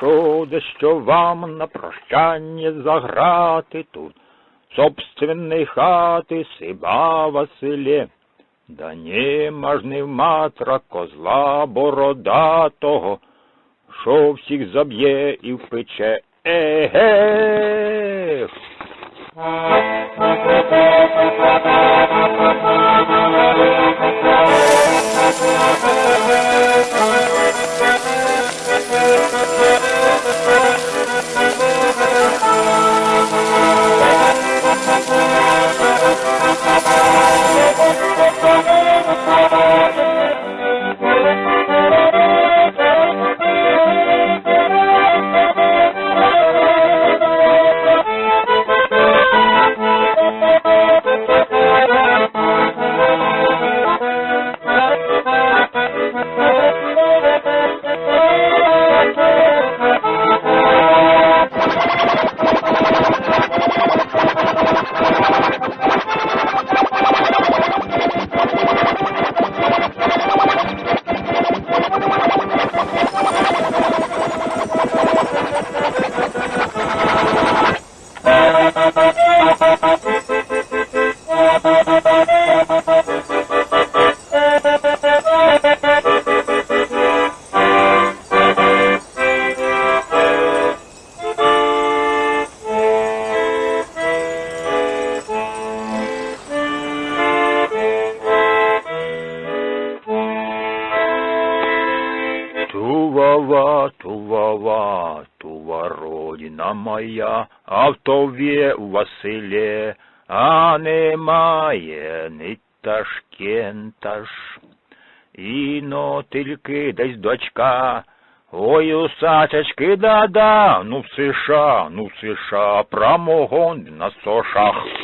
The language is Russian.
прошу дещо вам на прощання заграти тут, собственної хати сиба Василє. Да нема ж не в матра козла бородатого, що всіх заб'є і впече. Еге! Тувава, Тувава, Тува родина моя, а в Тові Василє, а немає ні Ташкента ж. Іно тільки десь дочка, ой, усачечки, да-да, ну в США, ну в США, промогон на сошах.